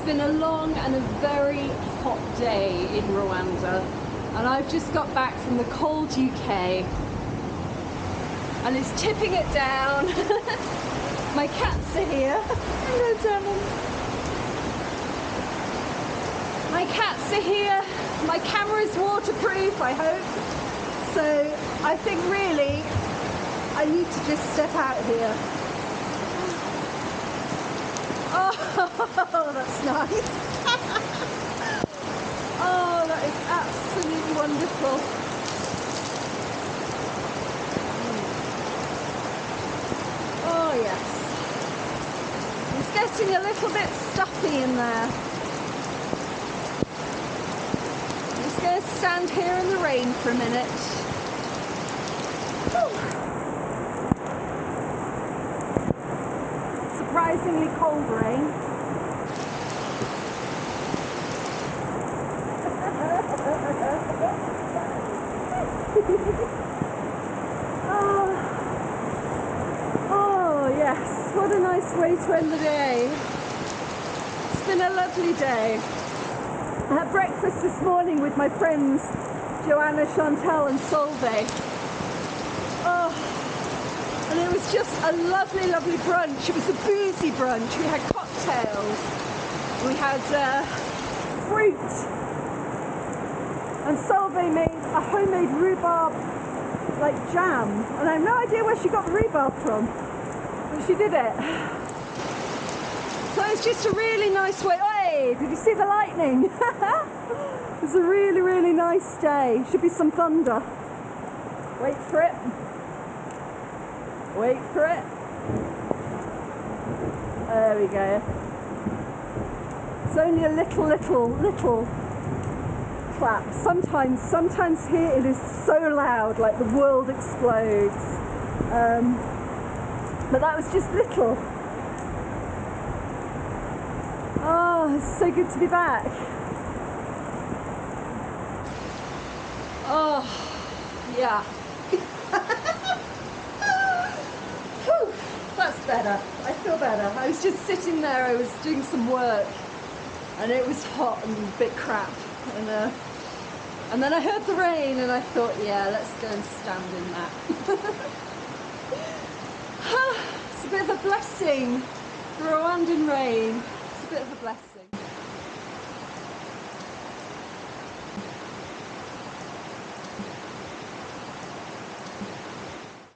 It's been a long and a very hot day in Rwanda and I've just got back from the cold UK and it's tipping it down. My cats are here. Hello Demon. My cats are here. My camera's waterproof, I hope. So I think really I need to just step out here. Oh, that's nice. oh, that is absolutely wonderful. Oh, yes. It's getting a little bit stuffy in there. I'm just going to stand here in the rain for a minute. Surprisingly cold rain. Oh. oh yes, what a nice way to end the day. It's been a lovely day. I had breakfast this morning with my friends Joanna, Chantal and Solveig. Oh, and it was just a lovely, lovely brunch. It was a boozy brunch. We had cocktails, we had uh, fruit, and Solveig made a homemade rhubarb like jam. And I have no idea where she got the rhubarb from but she did it. So it's just a really nice way. Hey did you see the lightning? It's a really really nice day. Should be some thunder. Wait for it. Wait for it. There we go. It's only a little little little Sometimes, sometimes here it is so loud, like the world explodes. Um, but that was just little. Oh, it's so good to be back. Oh, yeah. Whew, that's better. I feel better. I was just sitting there, I was doing some work and it was hot and a bit crap. And uh, and then I heard the rain and I thought, yeah, let's go and stand in that. it's a bit of a blessing. The Rwandan rain. It's a bit of a blessing.